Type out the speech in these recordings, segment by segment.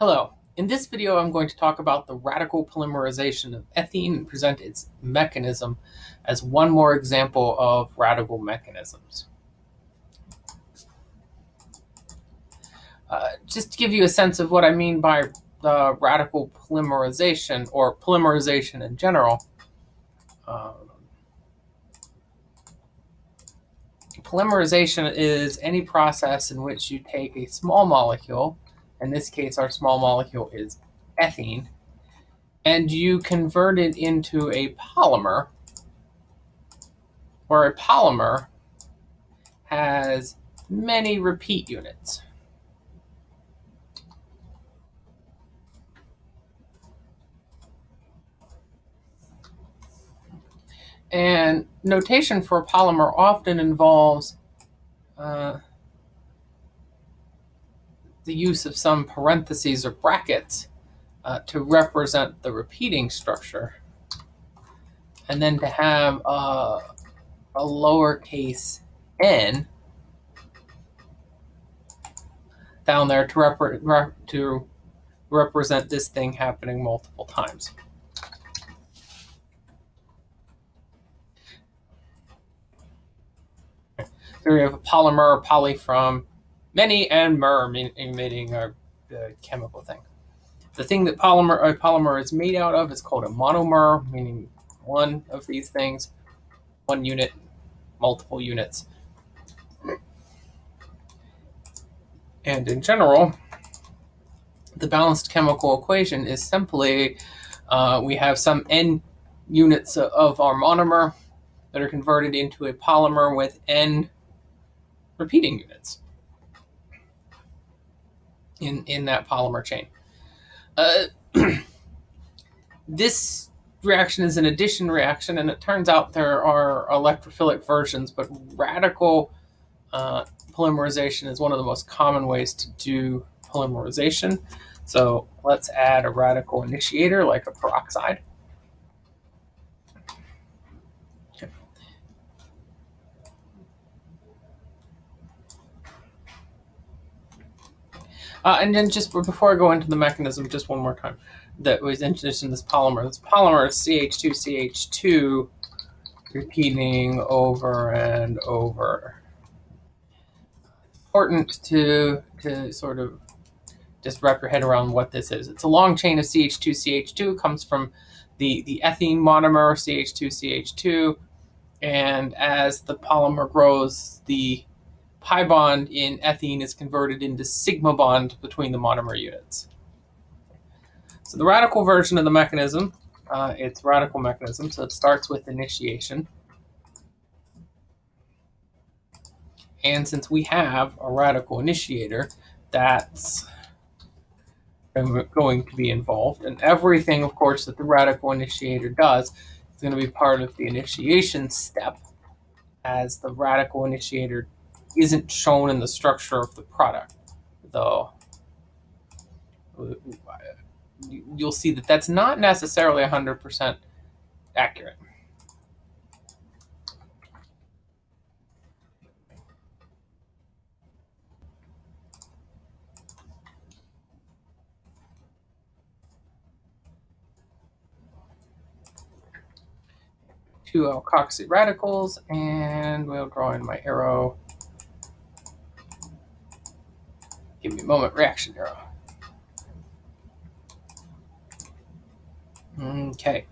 Hello. In this video, I'm going to talk about the radical polymerization of ethene and present its mechanism as one more example of radical mechanisms. Uh, just to give you a sense of what I mean by uh, radical polymerization or polymerization in general, um, polymerization is any process in which you take a small molecule in this case our small molecule is ethene, and you convert it into a polymer, where a polymer has many repeat units. And notation for a polymer often involves uh, the use of some parentheses or brackets uh, to represent the repeating structure. And then to have a, a lowercase n down there to, to represent this thing happening multiple times. So we have a polymer, poly from many and mer meaning a, chemical thing. The thing that polymer a polymer is made out of is called a monomer, meaning one of these things, one unit, multiple units. And in general, the balanced chemical equation is simply uh, we have some n units of our monomer that are converted into a polymer with n repeating units in, in that polymer chain. Uh, this reaction is an addition reaction, and it turns out there are electrophilic versions, but radical uh, polymerization is one of the most common ways to do polymerization. So let's add a radical initiator like a peroxide. Uh, and then just before I go into the mechanism, just one more time, that was introduced in this polymer. This polymer is CH2CH2 repeating over and over. Important to, to sort of just wrap your head around what this is. It's a long chain of CH2CH2, comes from the, the ethene monomer CH2CH2, and as the polymer grows, the pi bond in ethene is converted into sigma bond between the monomer units. So the radical version of the mechanism, uh, it's radical mechanism, so it starts with initiation. And since we have a radical initiator, that's going to be involved. And everything, of course, that the radical initiator does is going to be part of the initiation step as the radical initiator isn't shown in the structure of the product, though you'll see that that's not necessarily 100% accurate. Two alkoxy radicals, and we'll draw in my arrow Give me a moment. Reaction arrow. Okay.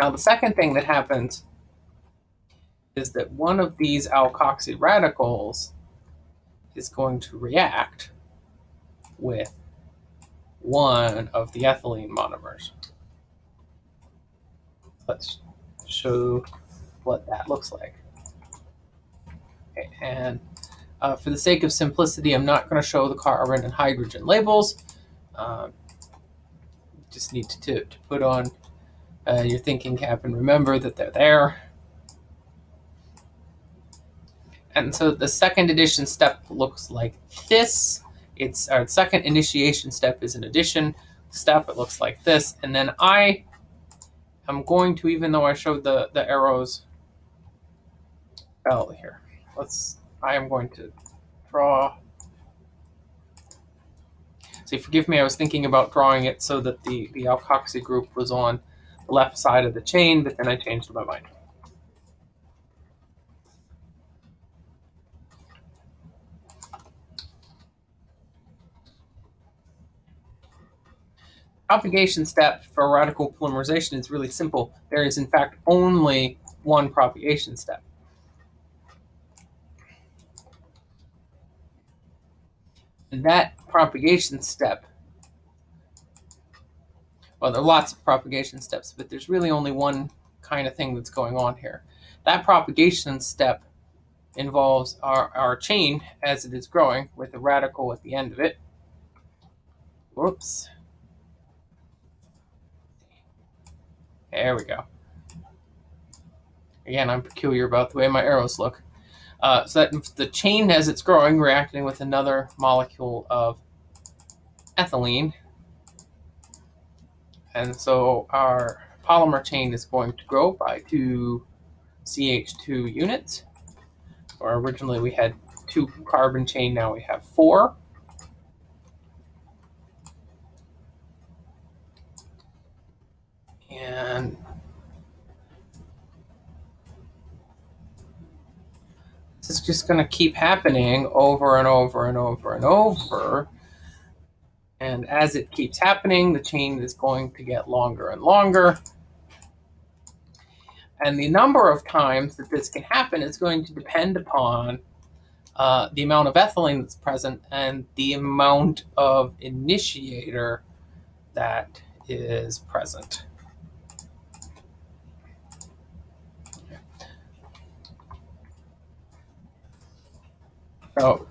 Now the second thing that happens is that one of these alkoxy radicals is going to react with one of the ethylene monomers. Let's show what that looks like. Okay, and uh, for the sake of simplicity, I'm not going to show the carbon and hydrogen labels. Um, just need to, to, to put on uh, your thinking cap and remember that they're there. And so the second addition step looks like this. It's our second initiation step is an addition step. It looks like this. And then I am going to, even though I showed the, the arrows, oh, here, let's I am going to draw So forgive me, I was thinking about drawing it so that the, the alkoxy group was on the left side of the chain, but then I changed my mind. propagation step for radical polymerization is really simple. There is, in fact, only one propagation step. That propagation step, well, there are lots of propagation steps, but there's really only one kind of thing that's going on here. That propagation step involves our, our chain as it is growing with a radical at the end of it. Whoops. There we go. Again, I'm peculiar about the way my arrows look. Uh, so that the chain, as it's growing, reacting with another molecule of ethylene. And so our polymer chain is going to grow by two CH2 units. Or originally we had two carbon chain, now we have four. And this is just going to keep happening over and over and over and over. And as it keeps happening, the chain is going to get longer and longer. And the number of times that this can happen is going to depend upon uh, the amount of ethylene that's present and the amount of initiator that is present. So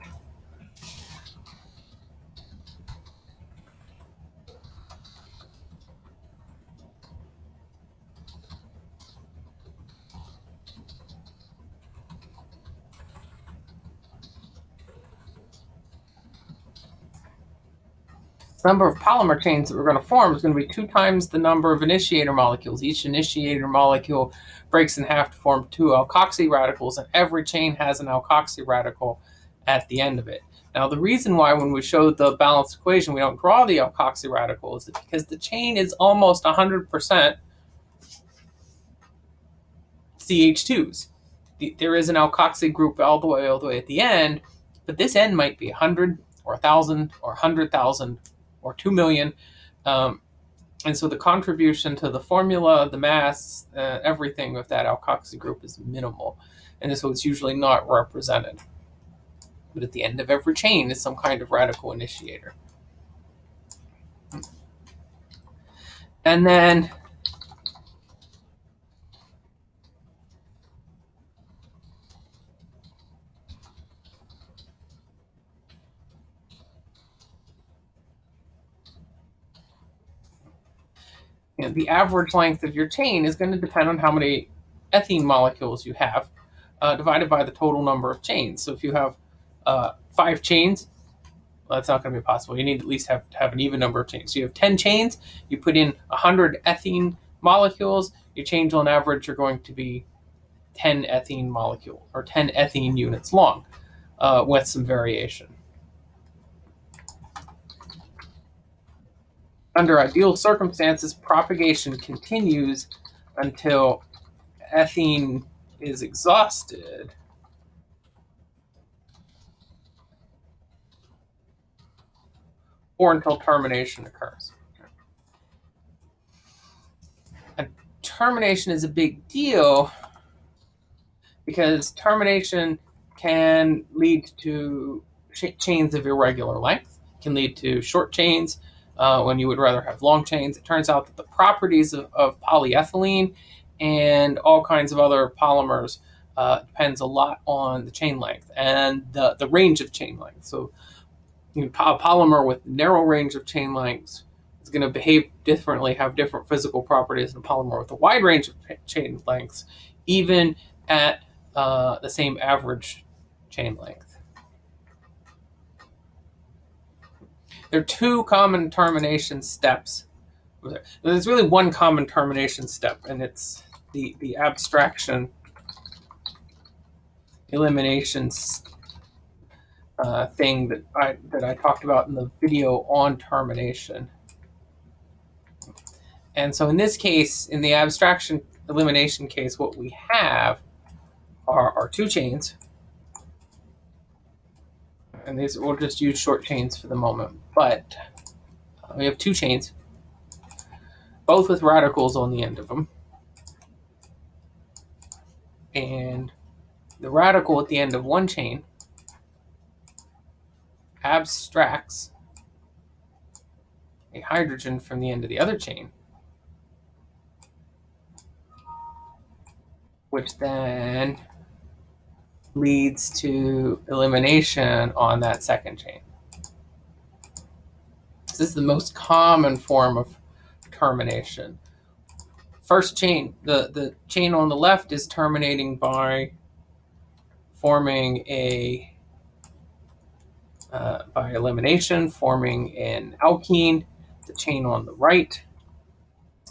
number of polymer chains that we're going to form is going to be two times the number of initiator molecules. Each initiator molecule breaks in half to form two alkoxy radicals, and every chain has an alkoxy radical at the end of it. Now, the reason why when we show the balanced equation we don't draw the alkoxy radical is because the chain is almost 100% CH2s. There is an alkoxy group all the way all the way at the end, but this end might be 100 or 1,000 or 100,000 or 2 million. Um, and so the contribution to the formula, the mass, uh, everything with that alkoxy group is minimal. And so it's usually not represented but at the end of every chain is some kind of radical initiator. And then you know, the average length of your chain is going to depend on how many ethene molecules you have uh, divided by the total number of chains. So if you have uh, five chains, well, that's not going to be possible. You need at least have have an even number of chains. So you have 10 chains, you put in 100 ethene molecules, your chains on average are going to be 10 ethene molecule or 10 ethene units long uh, with some variation. Under ideal circumstances, propagation continues until ethene is exhausted. Or until termination occurs. And termination is a big deal because termination can lead to chains of irregular length, can lead to short chains uh, when you would rather have long chains. It turns out that the properties of, of polyethylene and all kinds of other polymers uh, depends a lot on the chain length and the, the range of chain length. So you know, a polymer with narrow range of chain lengths is going to behave differently, have different physical properties than a polymer with a wide range of chain lengths, even at uh, the same average chain length. There are two common termination steps. There's really one common termination step, and it's the, the abstraction elimination uh, thing that I that I talked about in the video on termination. And so in this case, in the abstraction elimination case, what we have are, are two chains. And these we'll just use short chains for the moment. But uh, we have two chains, both with radicals on the end of them. And the radical at the end of one chain abstracts a hydrogen from the end of the other chain, which then leads to elimination on that second chain. This is the most common form of termination. First chain, the, the chain on the left is terminating by forming a uh, by elimination, forming an alkene. The chain on the right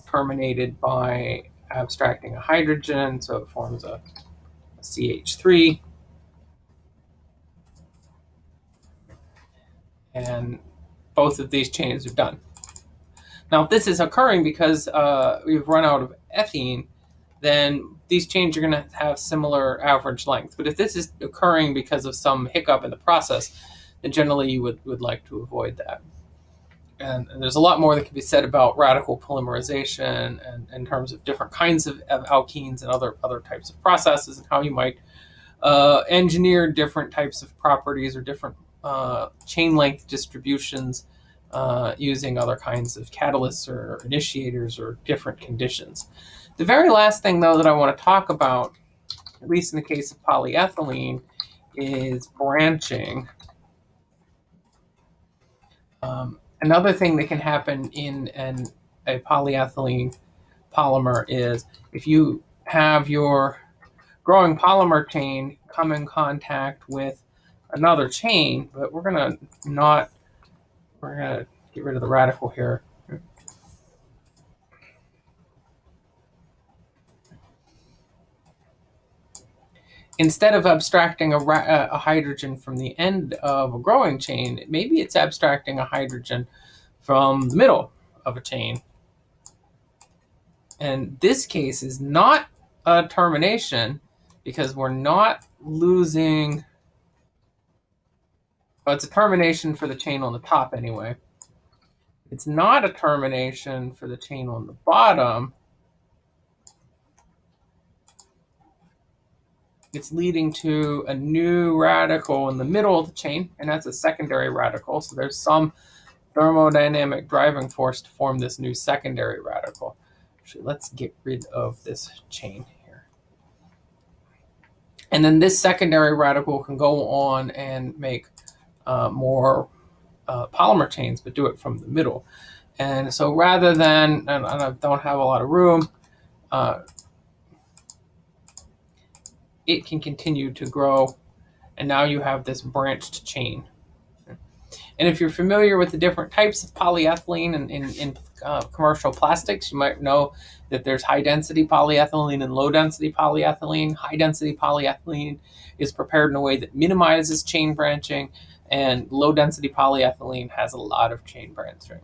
terminated by abstracting a hydrogen, so it forms a, a CH3. And both of these chains are done. Now, if this is occurring because uh, we've run out of ethene, then these chains are going to have similar average length. But if this is occurring because of some hiccup in the process, then generally you would, would like to avoid that. And, and there's a lot more that can be said about radical polymerization and in terms of different kinds of, of, alkenes and other, other types of processes and how you might uh, engineer different types of properties or different uh, chain length distributions uh, using other kinds of catalysts or initiators or different conditions. The very last thing, though, that I want to talk about, at least in the case of polyethylene, is branching. Um, another thing that can happen in an, a polyethylene polymer is if you have your growing polymer chain come in contact with another chain, but we're going to not, we're going to get rid of the radical here. Instead of abstracting a, uh, a, hydrogen from the end of a growing chain, maybe it's abstracting a hydrogen from the middle of a chain. And this case is not a termination because we're not losing, well, it's a termination for the chain on the top anyway. It's not a termination for the chain on the bottom it's leading to a new radical in the middle of the chain, and that's a secondary radical. So there's some thermodynamic driving force to form this new secondary radical. Actually, let's get rid of this chain here. And then this secondary radical can go on and make uh, more uh, polymer chains, but do it from the middle. And so rather than, and I don't have a lot of room, uh, it can continue to grow. And now you have this branched chain. And if you're familiar with the different types of polyethylene in, in, in uh, commercial plastics, you might know that there's high density polyethylene and low density polyethylene. High density polyethylene is prepared in a way that minimizes chain branching, and low density polyethylene has a lot of chain branching.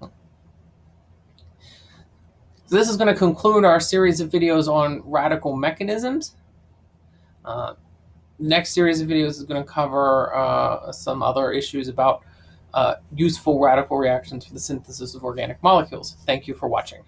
So this is going to conclude our series of videos on radical mechanisms. Uh, next series of videos is going to cover uh, some other issues about uh, useful radical reactions for the synthesis of organic molecules. Thank you for watching.